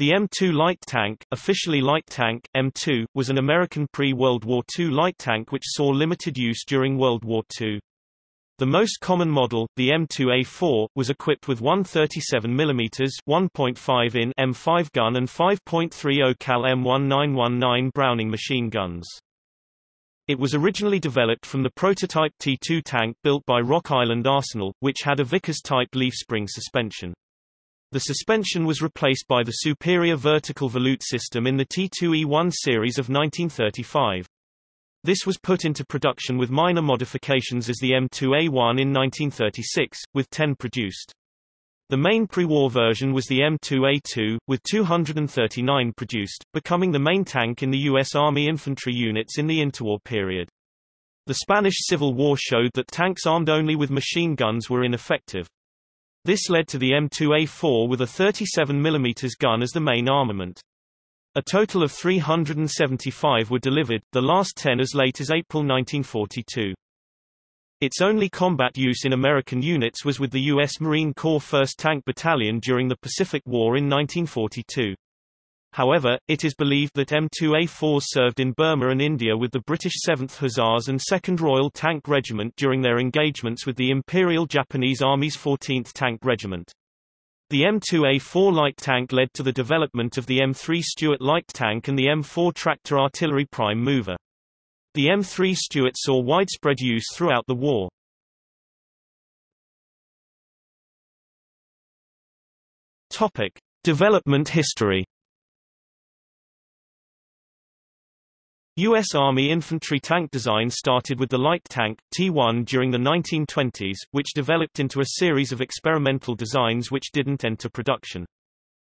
The M2 light tank, officially light tank, M2, was an American pre-World War II light tank which saw limited use during World War II. The most common model, the M2A4, was equipped with one 37 mm 1.5 in M5 gun and 5.30 cal M1919 Browning machine guns. It was originally developed from the prototype T2 tank built by Rock Island Arsenal, which had a Vickers-type leaf spring suspension. The suspension was replaced by the superior vertical volute system in the T2E1 series of 1935. This was put into production with minor modifications as the M2A1 in 1936, with 10 produced. The main pre-war version was the M2A2, with 239 produced, becoming the main tank in the U.S. Army infantry units in the interwar period. The Spanish Civil War showed that tanks armed only with machine guns were ineffective. This led to the M2A4 with a 37 mm gun as the main armament. A total of 375 were delivered, the last 10 as late as April 1942. Its only combat use in American units was with the U.S. Marine Corps 1st Tank Battalion during the Pacific War in 1942. However, it is believed that M2A4s served in Burma and India with the British 7th Hussars and 2nd Royal Tank Regiment during their engagements with the Imperial Japanese Army's 14th Tank Regiment. The M2A4 light tank led to the development of the M3 Stuart light tank and the M4 tractor artillery prime mover. The M3 Stuart saw widespread use throughout the war. Topic: Development history U.S. Army infantry tank design started with the light tank, T-1 during the 1920s, which developed into a series of experimental designs which didn't enter production.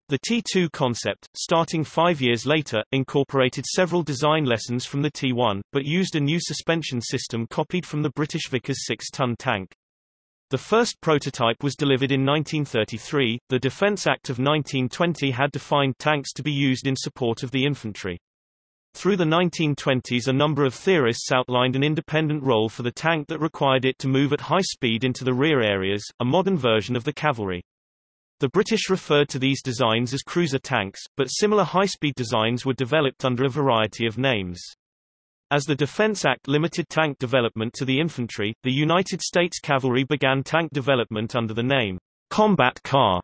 The T-2 concept, starting five years later, incorporated several design lessons from the T-1, but used a new suspension system copied from the British Vickers 6-ton tank. The first prototype was delivered in 1933. The Defense Act of 1920 had defined tanks to be used in support of the infantry. Through the 1920s a number of theorists outlined an independent role for the tank that required it to move at high speed into the rear areas, a modern version of the cavalry. The British referred to these designs as cruiser tanks, but similar high-speed designs were developed under a variety of names. As the Defense Act limited tank development to the infantry, the United States Cavalry began tank development under the name combat car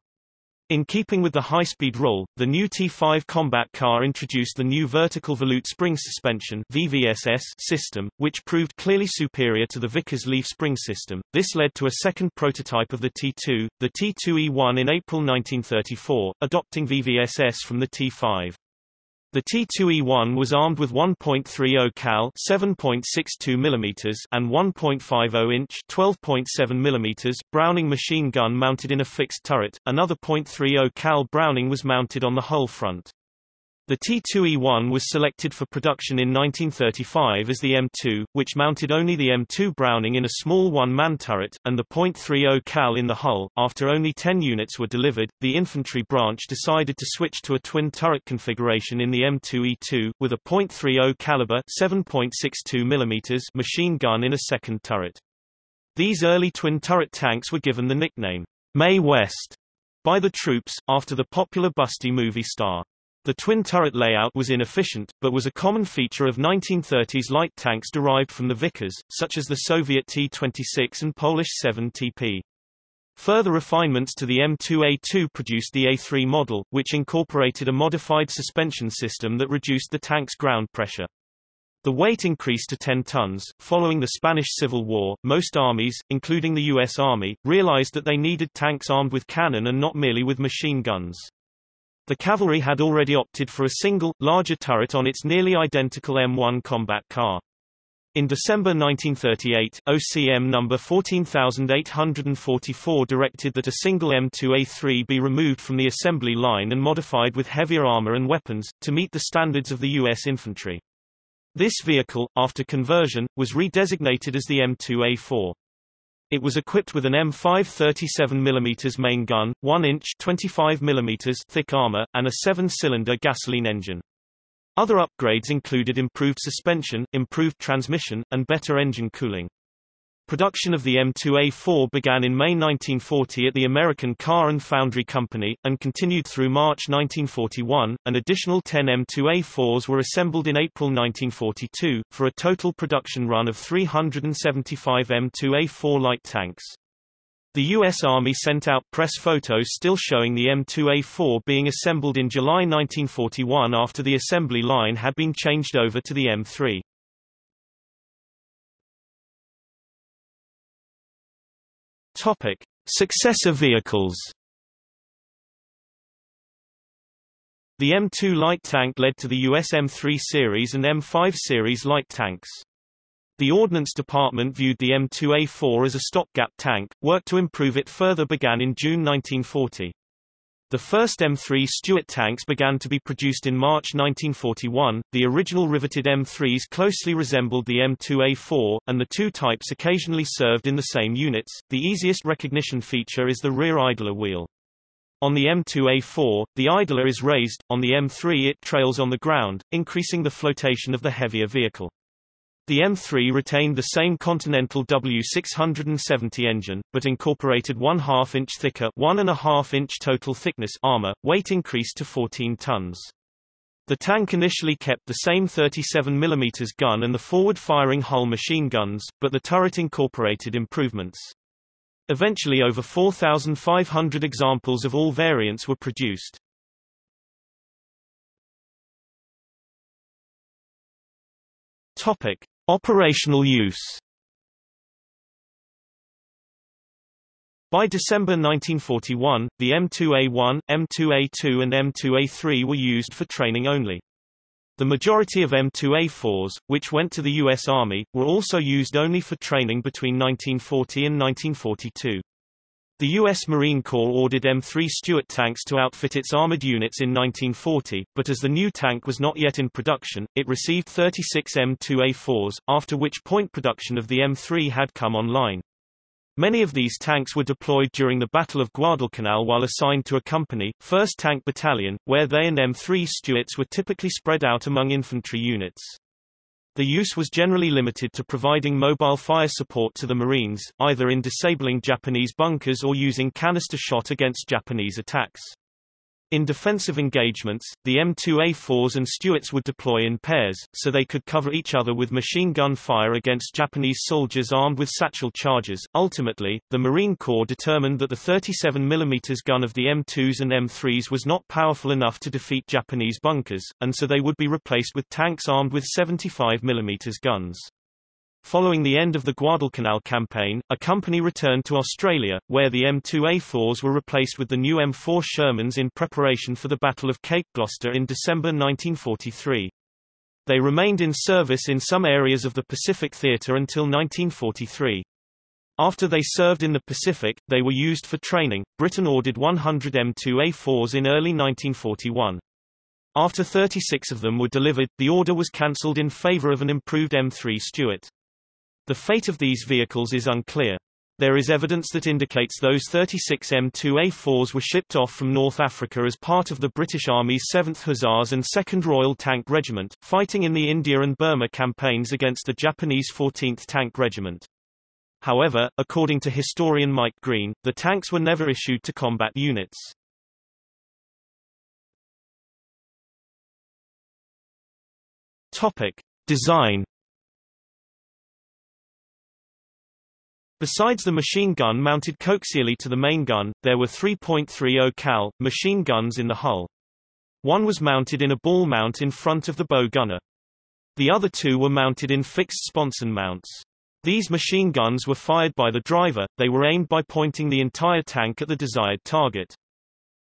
in keeping with the high-speed role, the new T5 combat car introduced the new vertical volute spring suspension VVSS system, which proved clearly superior to the Vickers leaf spring system. This led to a second prototype of the T2, the T2E1 in April 1934, adopting VVSS from the T5. The T2E1 was armed with 1.30 cal 7.62 mm and 1.50 inch 12.7 mm Browning machine gun mounted in a fixed turret. Another .30 cal Browning was mounted on the hull front. The T2E1 was selected for production in 1935 as the M2, which mounted only the M2 Browning in a small one-man turret, and the .30 cal in the hull. After only 10 units were delivered, the infantry branch decided to switch to a twin turret configuration in the M2E2, with a .30 caliber 7.62 mm machine gun in a second turret. These early twin turret tanks were given the nickname Mae West by the troops, after the popular Busty movie star. The twin turret layout was inefficient, but was a common feature of 1930s light tanks derived from the Vickers, such as the Soviet T-26 and Polish 7TP. Further refinements to the M2A2 produced the A3 model, which incorporated a modified suspension system that reduced the tank's ground pressure. The weight increased to 10 tons. Following the Spanish Civil War, most armies, including the U.S. Army, realized that they needed tanks armed with cannon and not merely with machine guns. The cavalry had already opted for a single, larger turret on its nearly identical M1 combat car. In December 1938, OCM number 14844 directed that a single M2A3 be removed from the assembly line and modified with heavier armor and weapons, to meet the standards of the U.S. infantry. This vehicle, after conversion, was redesignated as the M2A4. It was equipped with an M5 37mm main gun, 1-inch 25mm thick armor, and a seven-cylinder gasoline engine. Other upgrades included improved suspension, improved transmission, and better engine cooling. Production of the M2A4 began in May 1940 at the American Car and Foundry Company, and continued through March 1941. An additional 10 M2A4s were assembled in April 1942, for a total production run of 375 M2A4 light tanks. The U.S. Army sent out press photos still showing the M2A4 being assembled in July 1941 after the assembly line had been changed over to the M3. Topic: Successor vehicles. The M2 light tank led to the US M3 series and M5 series light tanks. The Ordnance Department viewed the M2A4 as a stopgap tank. Work to improve it further began in June 1940. The first M3 Stuart tanks began to be produced in March 1941. The original riveted M3s closely resembled the M2A4, and the two types occasionally served in the same units. The easiest recognition feature is the rear idler wheel. On the M2A4, the idler is raised, on the M3 it trails on the ground, increasing the flotation of the heavier vehicle. The M3 retained the same Continental W670 engine, but incorporated one half-inch thicker 1.5-inch total thickness armor, weight increased to 14 tons. The tank initially kept the same 37 mm gun and the forward-firing hull machine guns, but the turret incorporated improvements. Eventually over 4,500 examples of all variants were produced. Topic: Operational use By December 1941, the M2A1, M2A2 and M2A3 were used for training only. The majority of M2A4s, which went to the U.S. Army, were also used only for training between 1940 and 1942. The U.S. Marine Corps ordered M3 Stuart tanks to outfit its armored units in 1940, but as the new tank was not yet in production, it received 36 M2A4s, after which point production of the M3 had come online. Many of these tanks were deployed during the Battle of Guadalcanal while assigned to a company, 1st Tank Battalion, where they and M3 Stuarts were typically spread out among infantry units. The use was generally limited to providing mobile fire support to the Marines, either in disabling Japanese bunkers or using canister shot against Japanese attacks. In defensive engagements, the M2A4s and Stuarts would deploy in pairs, so they could cover each other with machine gun fire against Japanese soldiers armed with satchel charges. Ultimately, the Marine Corps determined that the 37 mm gun of the M2s and M3s was not powerful enough to defeat Japanese bunkers, and so they would be replaced with tanks armed with 75 mm guns. Following the end of the Guadalcanal campaign, a company returned to Australia, where the M2A4s were replaced with the new M4 Shermans in preparation for the Battle of Cape Gloucester in December 1943. They remained in service in some areas of the Pacific Theatre until 1943. After they served in the Pacific, they were used for training. Britain ordered 100 M2A4s in early 1941. After 36 of them were delivered, the order was cancelled in favour of an improved M3 Stuart. The fate of these vehicles is unclear. There is evidence that indicates those 36 M2A4s were shipped off from North Africa as part of the British Army's 7th Hussars and 2nd Royal Tank Regiment, fighting in the India and Burma campaigns against the Japanese 14th Tank Regiment. However, according to historian Mike Green, the tanks were never issued to combat units. Topic. Design Besides the machine gun mounted coaxially to the main gun, there were 3.30 cal machine guns in the hull. One was mounted in a ball mount in front of the bow gunner. The other two were mounted in fixed sponson mounts. These machine guns were fired by the driver, they were aimed by pointing the entire tank at the desired target.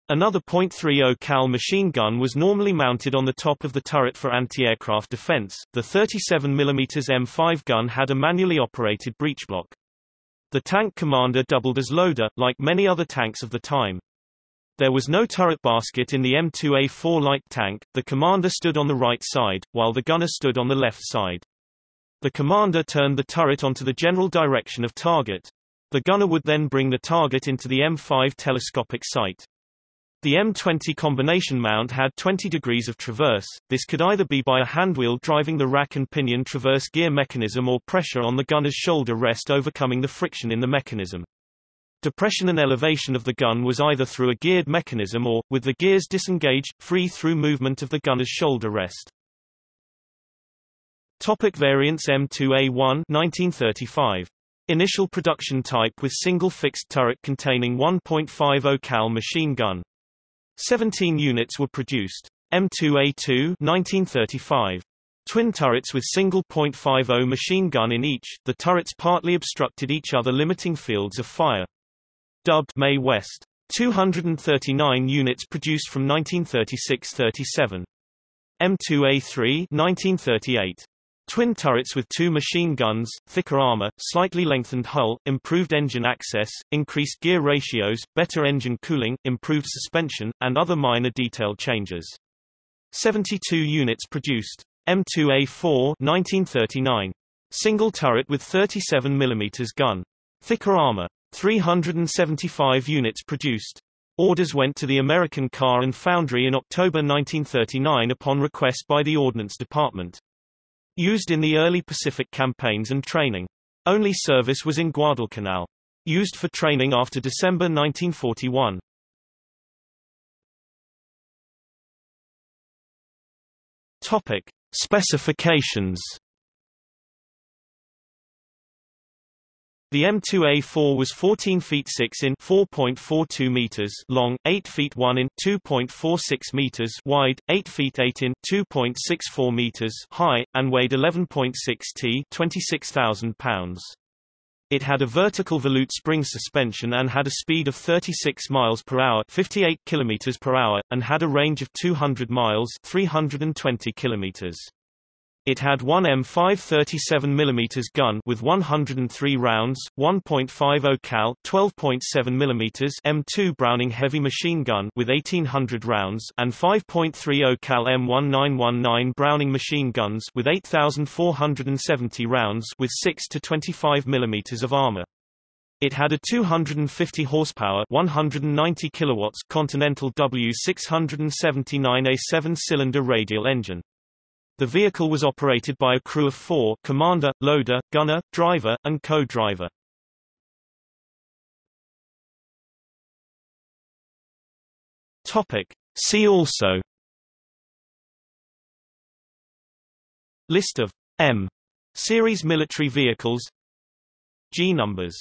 Another .30 cal machine gun was normally mounted on the top of the turret for anti-aircraft defense. The 37 mm M5 gun had a manually operated breechblock. The tank commander doubled as loader, like many other tanks of the time. There was no turret basket in the M2A4 light tank, the commander stood on the right side, while the gunner stood on the left side. The commander turned the turret onto the general direction of target. The gunner would then bring the target into the M5 telescopic sight. The M20 combination mount had 20 degrees of traverse, this could either be by a handwheel driving the rack and pinion traverse gear mechanism or pressure on the gunner's shoulder rest overcoming the friction in the mechanism. Depression and elevation of the gun was either through a geared mechanism or, with the gears disengaged, free through movement of the gunner's shoulder rest. Topic variants M2A1 1935. Initial production type with single fixed turret containing 1.50 cal machine gun. 17 units were produced. M2A2 1935. Twin turrets with single .50 machine gun in each, the turrets partly obstructed each other limiting fields of fire. Dubbed Mae West. 239 units produced from 1936-37. M2A3 1938. Twin turrets with two machine guns, thicker armor, slightly lengthened hull, improved engine access, increased gear ratios, better engine cooling, improved suspension, and other minor detail changes. 72 units produced. M2A4 1939. Single turret with 37 mm gun. Thicker armor. 375 units produced. Orders went to the American Car and Foundry in October 1939 upon request by the Ordnance Department. Used in the early Pacific campaigns and training. Only service was in Guadalcanal. Used for training after December 1941. Topic. Specifications The M2A4 was 14 feet 6 in 4.42 meters long, 8 feet 1 in 2.46 meters wide, 8 feet 8 in 2.64 meters high, and weighed 11.6 t 26,000 pounds. It had a vertical volute spring suspension and had a speed of 36 miles per hour, 58 kilometers per hour, and had a range of 200 miles, 320 kilometers. It had one M5 37 mm gun with 103 rounds, 1.50 cal 12.7 mm M2 Browning heavy machine gun with 1800 rounds and 5.30 cal M1919 Browning machine guns with 8470 rounds with 6 to 25 mm of armor. It had a 250 horsepower 190 kilowatts Continental W679 a 7-cylinder radial engine. The vehicle was operated by a crew of four commander, loader, gunner, driver, and co-driver. Topic. See also List of M series military vehicles G numbers